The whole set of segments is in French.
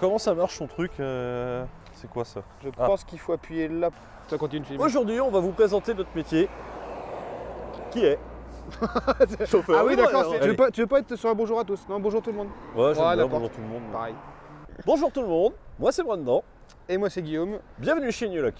Comment ça marche ton truc euh, C'est quoi ça Je Ah. pense qu'il faut appuyer là. Ça continue. Aujourd'hui, on va vous présenter notre métier. Qui est Chauffeur. Ah oui, d'accord. Tu, allez. veux pas, tu veux pas être sur un bonjour à tous Non, bonjour tout le monde. Ouais, j'aime Ouais, bonjour tout le monde. Pareil. Bonjour tout le monde, moi c'est Brendan. Et moi, c'est Guillaume. Bienvenue chez New Look.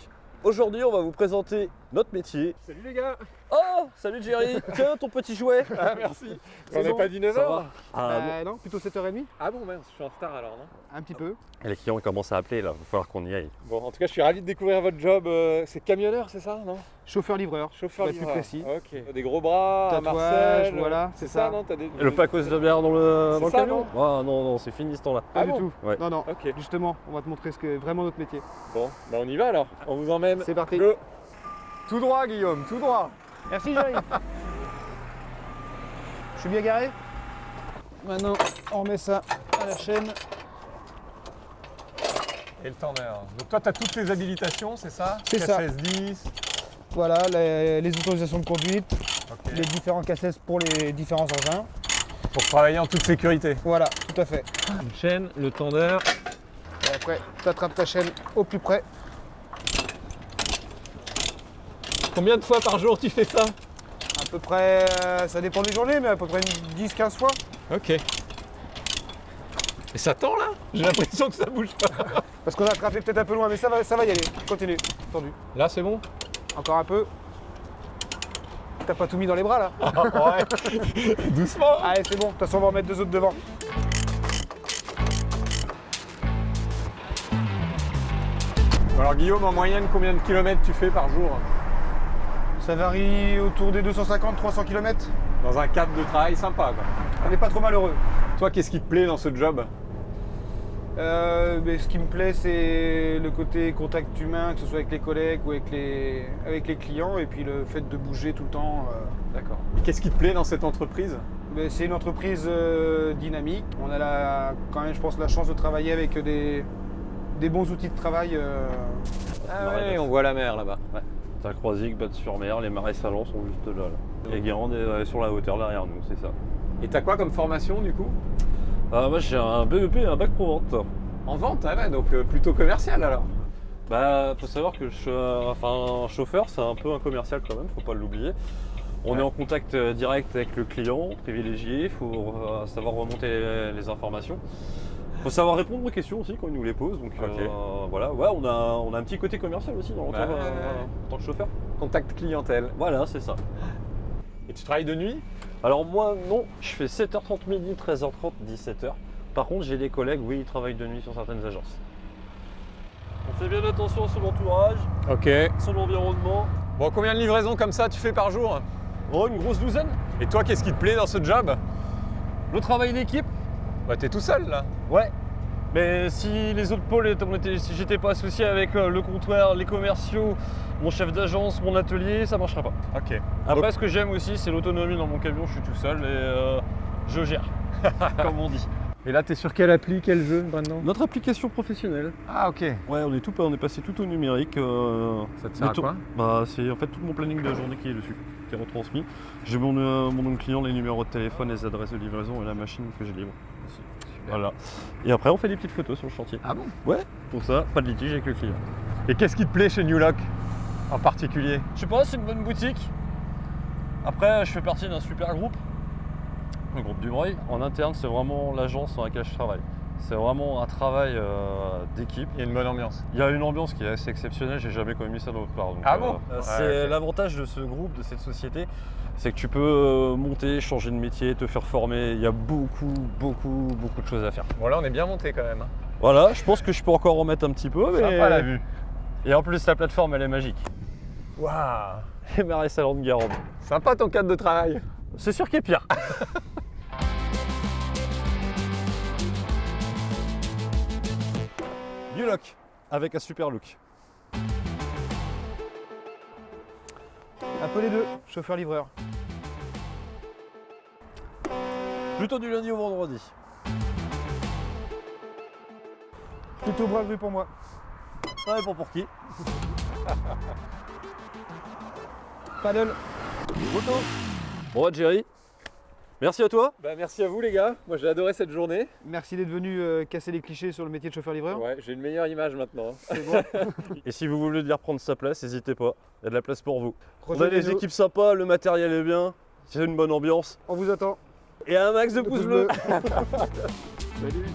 Aujourd'hui, on va vous présenter notre métier. Salut les gars Oh, salut Jerry Tiens, ton petit jouet Ah merci On n'est bon, pas dit ça 9h va Ah, bon. Euh, non, plutôt 7h30 Ah bon mince, je suis en retard alors non? Un petit peu. Et les clients ils commencent à appeler là, il va falloir qu'on y aille. Bon en tout cas je suis ravi de découvrir votre job, euh, c'est camionneur c'est ça non? Chauffeur-livreur. Chauffeur Pour être plus livreur. précis. Ok. Des gros bras, à Tatouage, Marseille. voilà, c'est ça, ça. non? T'as des... Et le pacos de bière dans le, dans le ça, camion Ah non, non, c'est fini ce temps-là. Pas Ah du bon tout. Ouais. Non, non. Ok, Justement, on va te montrer ce que vraiment notre métier. bon, bah on y va alors, on vous emmène. C'est parti. Tout droit Guillaume, tout droit Merci, Jerry. Je suis bien garé Maintenant, on remet ça à la chaîne. Et le tendeur. Donc toi t'as toutes tes habilitations, c'est ça? C'est ça. 10 Voilà, les, les autorisations de conduite, les différents cassettes pour les différents engins. Pour travailler en toute sécurité. Voilà, tout à fait. Une chaîne, le tendeur. Et après, tu attrapes ta chaîne au plus près. Combien de fois par jour tu fais ça À peu près, euh, ça dépend des journées, mais à peu près 10-15 fois. Ok. Et ça tend là? J'ai l'impression que ça bouge pas. Parce qu'on a attrapé peut-être un peu loin, mais ça va, ça va y aller. Continue, tendu. Là c'est bon? Encore un peu. T'as pas tout mis dans les bras là Ouais. Doucement. Allez, c'est bon. De toute façon, on va en mettre deux autres devant. Alors Guillaume, en moyenne, combien de kilomètres tu fais par jour? Ça varie autour des 250-300 km. Dans un cadre de travail sympa quoi. On n'est pas trop malheureux. Toi, qu'est-ce qui te plaît dans ce job? Euh, mais ce qui me plaît, c'est le côté contact humain, que ce soit avec les collègues ou avec les, avec les clients, et puis le fait de bouger tout le temps. euh, D'accord. Qu'est-ce qui te plaît dans cette entreprise? Mais c'est une entreprise euh, dynamique. On a la- quand même, je pense, la chance de travailler avec des, des bons outils de travail. Ah ouais, ouais, on voit la mer là-bas. T'as Croisic, Batte-sur-Mer, les marais salants sont juste là. là. Et Guérande est euh, sur la hauteur derrière nous, c'est ça. Et t'as quoi comme formation du coup? Ah, moi j'ai un BEP et un bac pro vente. En vente, ah ouais, donc euh, plutôt commercial alors. Bah, faut savoir que je, enfin, un chauffeur, c'est un peu un commercial quand même, faut pas l'oublier. On Ouais. est en contact euh, direct avec le client, privilégié, il faut savoir remonter les, les informations. Faut savoir répondre aux questions aussi quand il nous les pose. Donc euh, voilà, ouais, on a, on a un petit côté commercial aussi dans le Bah, temps, ouais, euh, en tant que chauffeur. Contact clientèle. Voilà, c'est ça. Et tu travailles de nuit? Alors moi, non, je fais 7h30 midi, 13h30, 17h. Par contre, j'ai des collègues, oui, ils travaillent de nuit sur certaines agences. On fait bien attention à son entourage, Ok. son environnement. Bon, combien de livraisons comme ça tu fais par jour? Oh, une grosse douzaine Et toi, qu'est-ce qui te plaît dans ce job? Le travail d'équipe Bah t'es tout seul là. Ouais. Mais si les autres pôles, si j'étais pas associé avec euh, le comptoir, les commerciaux, mon chef d'agence, mon atelier, ça marcherait pas. Ok. Après, ce que j'aime aussi, c'est l'autonomie dans mon camion. Je suis tout seul et euh, je gère, comme on dit. Et là, t'es sur quelle appli, quel jeu maintenant Notre application professionnelle. Ah ok. Ouais, on est tout, on est passé tout au numérique. euh, Ça te sert à quoi Bah, c'est en fait tout mon planning de la journée qui est dessus, qui est retransmis. J'ai mon, euh, mon nom de client, les numéros de téléphone, les adresses de livraison et la machine que je livre. aussi. Voilà. Et après, on fait des petites photos sur le chantier. Ah bon Ouais, pour ça, pas de litige avec le client. Et qu'est-ce qui te plaît chez New Lock en particulier? Je sais pas, c'est une bonne boutique. Après, je fais partie d'un super groupe, le groupe du Breuil. En interne, c'est vraiment l'agence dans laquelle je travaille. C'est vraiment un travail euh, d'équipe. Il y a une bonne ambiance. Il y a une ambiance qui est assez exceptionnelle, j'ai jamais connu ça d'autre part. donc, Ah bon euh, Ouais, C'est l'avantage de ce groupe, de cette société, c'est que tu peux euh, monter, changer de métier, te faire former. Il y a beaucoup, beaucoup, beaucoup de choses à faire. Bon là, on est bien monté quand même. hein. Voilà, je pense que je peux encore remettre un petit peu. Mais... Sympa la vue. Et en plus, la plateforme, elle est magique. Waouh Les marais salants de Guérande. Sympa ton cadre de travail. C'est sûr qu'il a pire. Look, avec un super look. Un peu les deux, chauffeur-livreur. Plutôt du lundi au vendredi. Plutôt bras pour moi. Ouais, pour pour qui Paddle. Moto. Bon, Jerry, Merci à toi. Bah merci à vous les gars, moi j'ai adoré cette journée. Merci d'être venu euh, casser les clichés sur le métier de chauffeur-livreur. Ouais, j'ai une meilleure image maintenant. C'est bon. Et si vous voulez venir prendre sa place, n'hésitez pas. Il y a de la place pour vous. On a des équipes sympas, le matériel est bien, c'est une bonne ambiance. On vous attend. Et un max de pouces bleus. Salut.